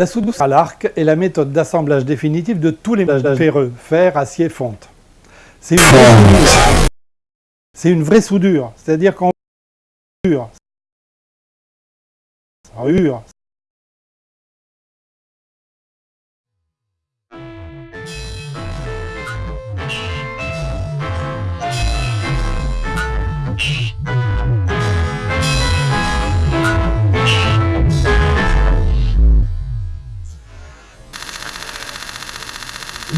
La soudure à l'arc est la méthode d'assemblage définitif de tous les mélanges ferreux, fer, acier, fonte. C'est une, une, vraie soudure, c'est-à-dire qu'on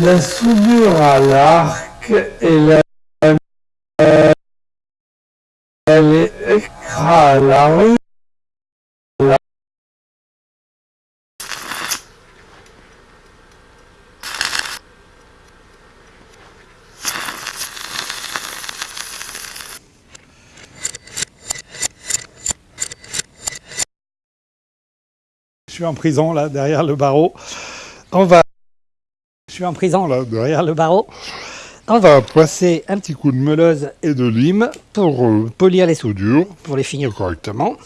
La soudure à l'arc est la elle est la rue Je suis en prison là, derrière le barreau. On va en prison là, derrière le barreau. On va passer un petit coup de meuleuse et de lime pour euh, polir les soudures, pour les finir correctement.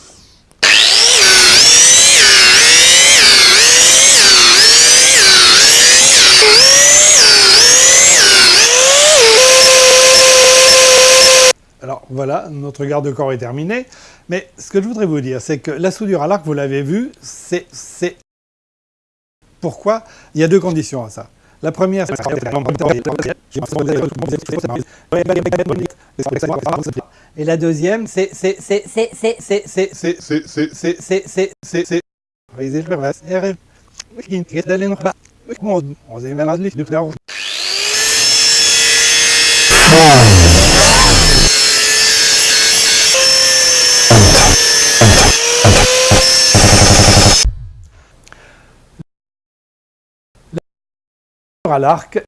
Alors voilà, notre garde-corps est terminé. Mais ce que je voudrais vous dire, c'est que la soudure à l'arc, vous l'avez vu, c'est... Pourquoi? Il y a deux conditions à ça. La première, c'est et la deuxième, c'est c'est c'est c'est c'est c'est c'est c'est c'est c'est c'est c'est c'est à l'arc.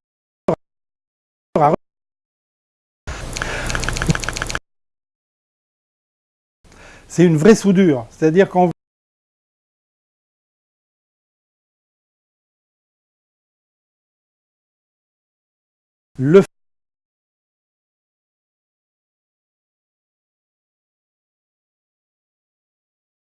C'est une vraie soudure, c'est-à-dire qu'on le